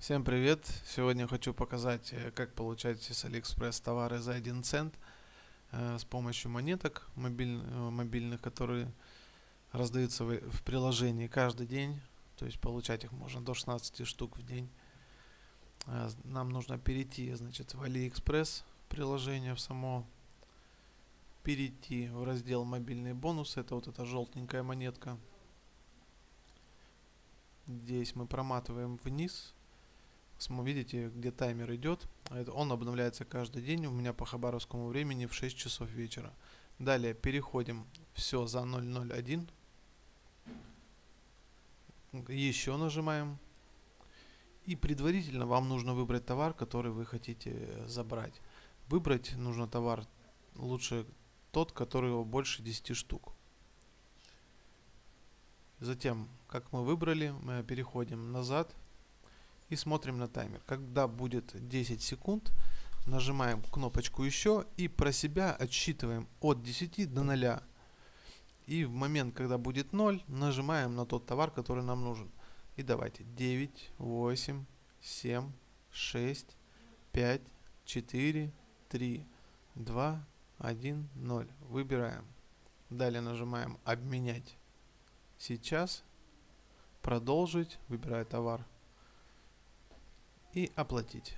Всем привет! Сегодня хочу показать, э, как получать с AliExpress товары за 1 цент э, с помощью монеток мобиль, э, мобильных, которые раздаются в, приложении каждый день. То есть получать их можно до 16 штук в день. Э, нам нужно перейти значит, в AliExpress приложение в само, перейти в раздел мобильные бонусы. Это вот эта желтенькая монетка. Здесь мы проматываем вниз видите, где таймер идет. Он обновляется каждый день у меня по хабаровскому времени в 6 часов вечера. Далее переходим все за 001. Еще нажимаем. И предварительно вам нужно выбрать товар, который вы хотите забрать. Выбрать нужно товар лучше тот, который больше 10 штук. Затем, как мы выбрали, мы переходим назад и смотрим на таймер. Когда будет 10 секунд, нажимаем кнопочку еще и про себя отсчитываем от 10 до 0. И в момент, когда будет 0, нажимаем на тот товар, который нам нужен. И давайте 9, 8, 7, 6, 5, 4, 3, 2, 1, 0. Выбираем. Далее нажимаем обменять. Сейчас. Продолжить. Выбираю товар и оплатить.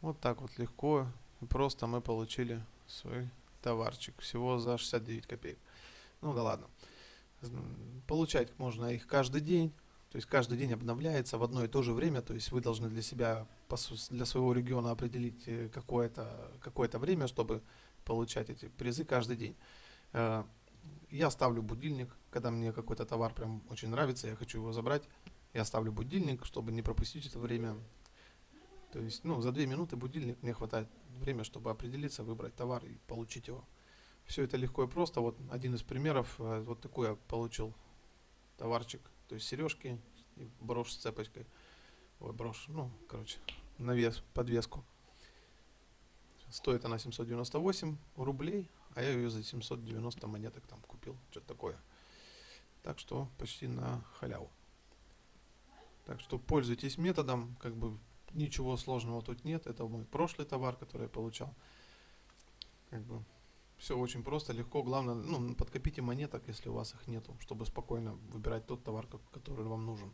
Вот так вот легко и просто мы получили свой товарчик. Всего за 69 копеек. Ну да ладно. Получать можно их каждый день. То есть каждый день обновляется в одно и то же время. То есть вы должны для себя, для своего региона определить э, какое-то какое, время, чтобы получать эти призы каждый день. Я ставлю будильник, когда мне какой-то товар прям очень нравится, я хочу его забрать, я ставлю будильник, чтобы не пропустить это время. То есть, ну, за две минуты будильник мне хватает время, чтобы определиться, выбрать товар и получить его. Все это легко и просто. Вот один из примеров, э, вот такой я получил товарчик, то есть сережки и брошь с цепочкой. Ой, брошь, ну, короче, навес, подвеску. Стоит она 798 рублей, а я ее за 790 монеток там купил, что-то такое. Так что почти на халяву. Так что пользуйтесь методом, как бы ничего сложного тут нет. Это мой прошлый товар, который я получал. Как бы все очень просто, легко. Главное, ну, подкопите монеток, если у вас их нету, чтобы спокойно выбирать тот товар, который вам нужен.